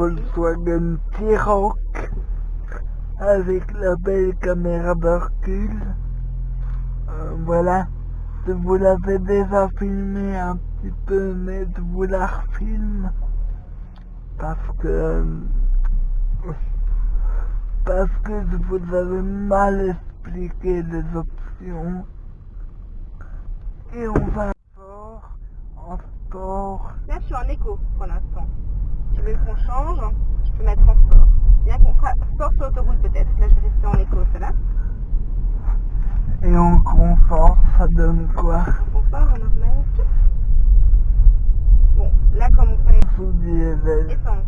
Volkswagen T-Roc avec la belle caméra de. Euh, voilà, je vous l'avais déjà filmé un petit peu, mais je vous la refilme parce que parce que je vous avais mal expliqué les options et on va fort en sport Là, je suis en écho pour l'instant. Tu veux qu'on change Je peux mettre en sport. Bien qu'on fera sport sur l'autoroute peut-être. Là, je vais rester en écho, ça va? Et en confort ça donne quoi? En confort, en normal. Bon, là, comme on fait sous diesel essence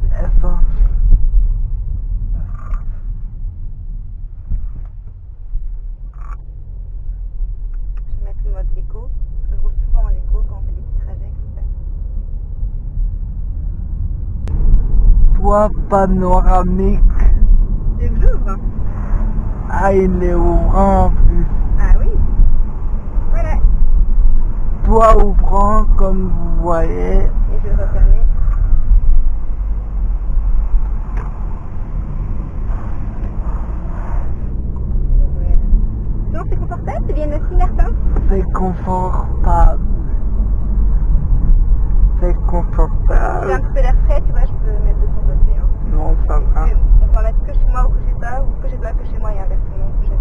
je vais mettre le mode écho. Je roule souvent en écho quand on fait panoramique? J'ouvre ah il est ouvrant en plus Ah oui. Voilà. toit ouvrant comme vous voyez. Et je vais refermer. Voilà. Donc c'est confortable, c'est bien assis Martin c'est confortable c'est J'ai un confortable petit peu d'air frais, tu vois, je peux mettre de ton côté. Hein. non ça va Mais On peut en mettre que chez moi ou que chez toi, ou que chez toi que chez moi et inversement. que chez toi.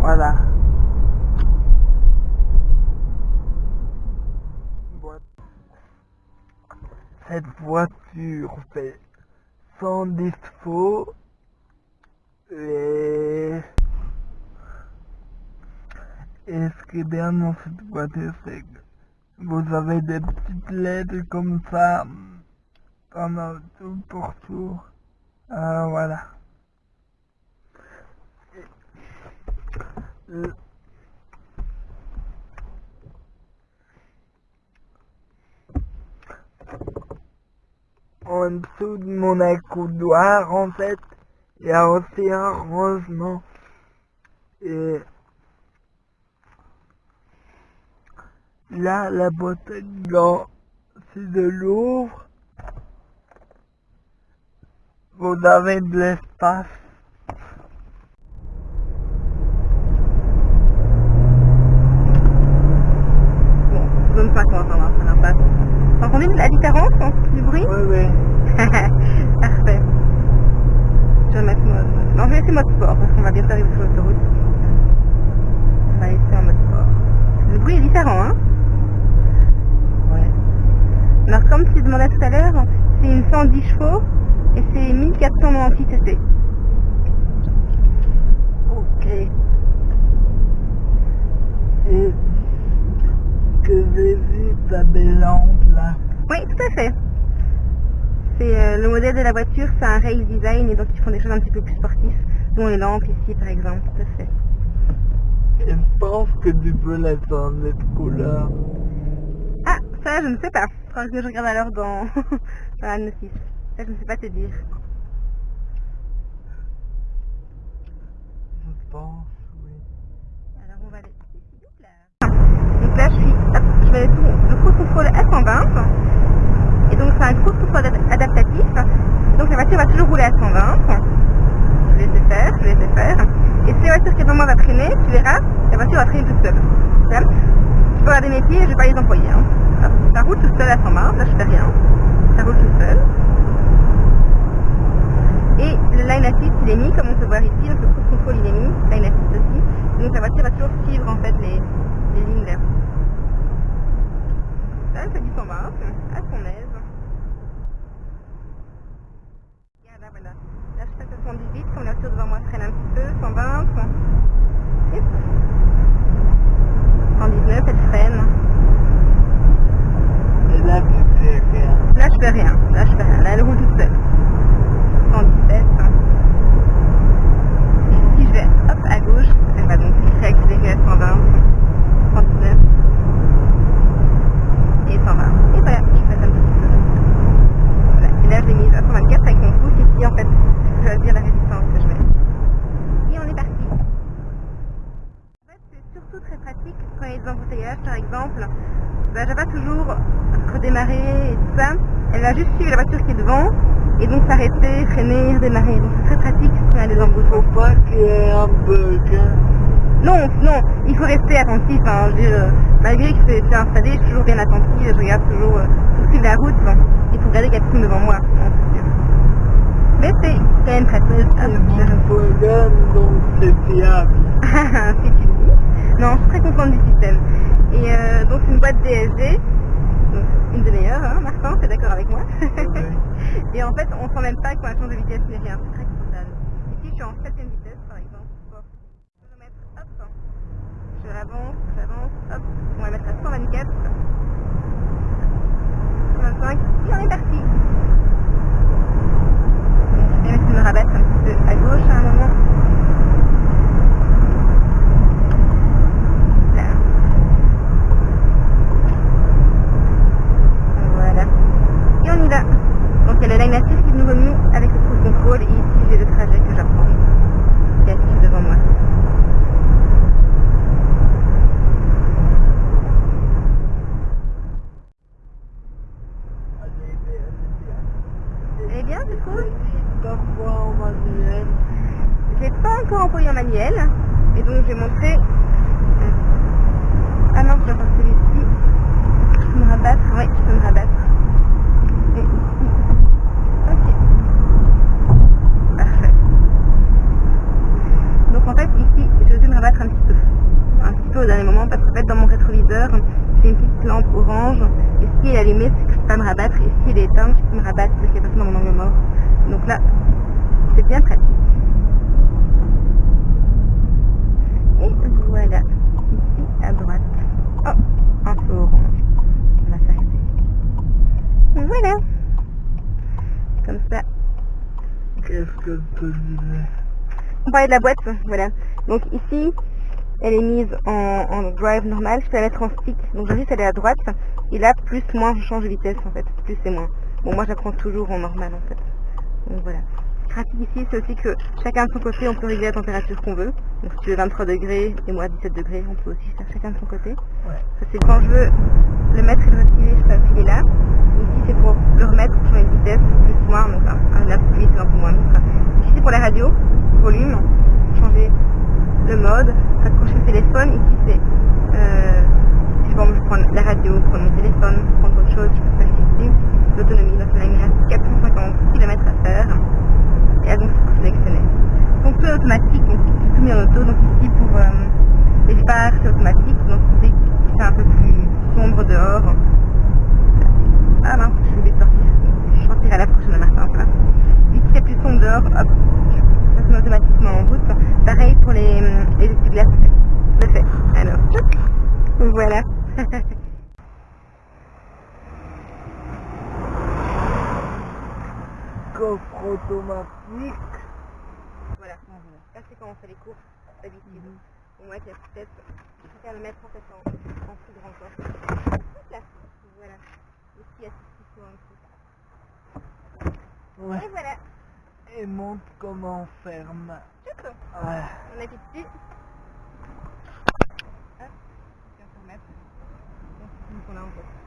voilà Boîte. Cette voiture fait 110 chevaux et ce qui est bien dans cette voiture c'est que vous avez des petites lettres comme ça pendant tout le pourtour Euh, voilà en dessous de mon accoudoir en fait il y a aussi un rangement et là la à gants c'est de l'ouvre vous avez de l'espace Bon, zone 50, on va faire un pas. T'as entendu la différence hein, du bruit oui oui Parfait. Je vais mettre mode... Non, je vais laisser mode sport parce qu'on va bientôt arriver sur l'autoroute. On va laisser en mode sport. Le bruit est différent, hein ouais Alors, comme tu demandais tout à l'heure, c'est une 110 chevaux et c'est 1490 cc. ok et que j'ai lampe là Oui, tout à fait. C'est euh, le modèle de la voiture, c'est un race design et donc ils font des choses un petit peu plus sportives, dont les lampes ici par exemple, tout à fait. Je pense que tu peux la changer de couleur. Ah, ça je ne sais pas. Faudra que je regarde alors dans, dans la notice. Ça je ne sais pas te dire. Je pense, oui. Alors on va aller. Donc là je suis, hop, je vais sur le cruise control à 120. Et donc c'est un cruise control ad- adaptatif. Et donc la voiture va toujours rouler à 120. Je vais laisser faire, je vais laisser faire. Et si la voiture qui est devant moi va traîner, tu verras, la voiture va traîner toute seule. Tu peux regarder mes pieds, je vais pas les employer. Hein. Hop, Ça roule tout seul à 120, là je fais rien. Ça roule tout seul. Et le line assist il est mis, comme on peut voir ici, donc le cruise control il est mis, line assist aussi. Donc la voiture va toujours suivre en fait les, les lignes là. Là elle fait du 120, à son aise. Regarde là voilà. Là je passe à 118, comme la voiture devant moi freine un petit peu, 120. Hop. 119, elle freine. Et là, tu fais rien. Là je fais rien, là je fais rien, là elle roule toute seule. 117. Et si je vais hop à gauche, elle va donc réaccélérer à 120, 119 et 120. Et voilà, je fais un petit peu. Voilà. Et là je l'ai mise à 124 avec mon pouce ici en fait, je vais dire la résistance que je mets. Et on est parti. En fait c'est surtout très pratique quand il y a des embouteillages par exemple. Ben, je vais pas toujours redémarrer et tout ça. Elle va juste suivre la voiture qui est devant et donc s'arrêter, freiner, redémarrer. Donc c'est très pratique quand il y a des embouches. Faut pas qu'il y ait un bug. hein. Non, non, il faut rester attentif. Hein. Je veux dire, euh, malgré que c'est installé, je suis toujours bien attentive. Je regarde toujours euh, la route. hein. Il faut regarder personne devant moi. hein. Mais c'est quand même pratique. C'est donc c'est fiable. si tu le dis. Non, je suis très contente du système. Et euh, donc c'est une boîte DSG, donc une des meilleures, hein, Martin, t'es d'accord avec moi Et en fait, on sent même pas qu'on a changé de vitesse ni rien, c'est très confortable. Ici, je suis en 7 vitesse par exemple. Vais mettre, hop, je avance, j'avance, hop, on va mettre à 124. 125, et on est parti. Donc, je vais bien essayer de me rabattre un petit peu à gauche à un moment. Là. Voilà. Et on y va. Donc il y a le line assist qui nous remue avec le cruise control et ici j'ai le trajet que j'apprends qui est affiché devant moi. Allez, bien, allez tu trouves Parfois en l'ai pas encore employé en manuel et donc montrer. euh, Ah non, je dois faire celui-ci. Je peux me rabattre, oui, je peux me rabattre. Et ici. Ok. Parfait. Donc en fait ici, je vais me rabattre un petit peu. Un petit peu au dernier moment parce qu'en fait dans mon rétroviseur, j'ai une petite lampe orange et si elle est allumée, c'est que je peux pas me rabattre et si elle est éteinte, je peux me rabattre parce qu'il y a personne dans mon angle mort. Donc là, c'est bien pratique. Et voilà, ici à droite. Oh, un feu orange. On va s'arrêter. Voilà. Comme ça. Qu'est-ce que je te disais On parlait de la boîte, voilà. Donc ici, elle est mise en, en drive normal. Je peux la mettre en stick. Donc juste elle est à droite. Et là, plus, moins, je change de vitesse en fait. Plus et moins. Bon, moi j'apprends toujours en normal en fait. Donc voilà. Ce qui est pratique ici, c'est aussi que chacun de son côté, on peut régler la température qu'on veut. Donc si tu veux 23 degrés et moi 17 degrés, on peut aussi faire chacun de son côté. Ouais. Ça, c'est quand je veux le mettre et le retirer, je peux appuyer là. Ici c'est pour le remettre, pour changer de vitesse, plus moins, donc un, un peu plus vite, un peu moins vite. Ici c'est pour la radio, volume, changer le mode, accrocher le téléphone. Ici c'est, bon, je prends la radio, prendre mon téléphone, prendre autre chose, je peux faire ici. L'autonomie, donc là il me reste 450 km à faire. Et donc c'est sélectionner. Donc tout est automatique, donc tout mis en auto. Donc ici pour euh, les phares c'est automatique, donc dès que c'est un peu plus sombre dehors. Ah mince, je vais sortir. Je sortirai à la prochaine Martin, ça. Dès qu'il fait plus sombre dehors, hop, ça se met automatiquement en route. Pareil pour les, les essuie-glaces, c'est fait. Alors, tchouc. voilà. Coffre automatique. voilà, ça c'est quand on fait les courses d'habitude. Bon, moi, j'ai peut-être, je préfère le mettre en fait en, en plus grand coffre. Hop là, voilà. Ici, il y a tout ce qu'il faut en dessous. Ouais. Et voilà, Et montre comment on ferme. Ouais. On appuie dessus. Hop, et on peut remettre. Donc, a en fait.